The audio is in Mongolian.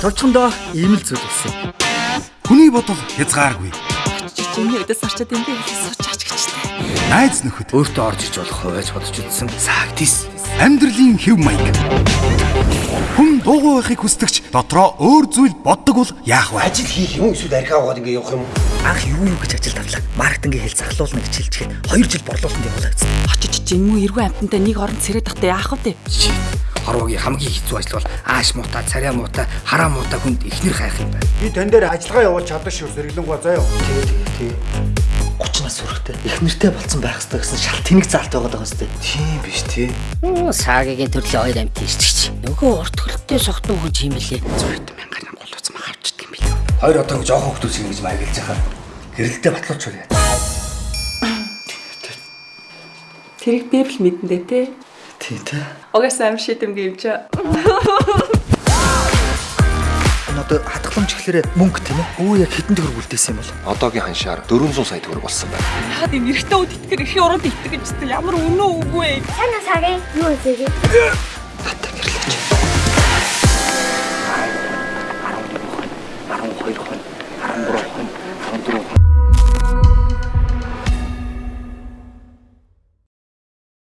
Товчхондоо ийм л зүйл болсон. Хүний бодол хязгааргүй. Чиний өдөөс орчод энэ дээр сууч гэжтэй. Найз нөхөд Өөртөө орж иж болох байж бодож үзсэн. сагдис амьдралын хэв маяг. Хүн дуугүй байхыг хүсдэгч дотроо өөр зүйл боддог бол яах вэ? Ажил хийх юм эсвэл архиа угаад ингээ явах юм. Анх юу юу гэж ажил тавлаа. Маркетингийн хэл захлуулна гэж хэлчихээд 2 жил борлуулалтанд явуулагдсан. Очиж жинмүү эргүү амтантай нэг орон царайд тахтай яах вэ? Хорвогийн хамгийн хэцүү ажил бол ааш муута, царай муута, хараа муута хүнд ихнэр хайх юм байна. Би тань дээр ажиллагаа явуулж чадах шүү сэргэлэнгүй заяа. 30 нас хүрэхтэй их нэртэй болцсон байх хэрэгтэй гэсэн шал тэнэг заалт байгаад байгаа сте. Тийм биш тий. Саагийн төрлийн хоёр амт ирчихч. Нөгөө урт хөлттэй согтуу хүн юм билээ. 100 мянган ам голууцсан авчдаг юм билээ. Хоёр одоо ингэ жоохон хүмүүс ингэж маяглаж байгаа. Гэрэлтэй батлууч үрээ. Тэрийг би л мэдэндээ те. Тий, тий. Угаасаа амир шидэм гівч. Энэ одоо хатгаламж гэхлээр мөнгө тийм ээ. Өө яг хэдэн төгрөг үлдээсэн юм бол. одоогийн ханшаар 400 сая төгрөг болсон байна. Яагаад юм эрэгтэй үд итгэр их уранд итгэж байгаа ямар үнэн үгүй. Сайн уу сагийн юу үзээгээ?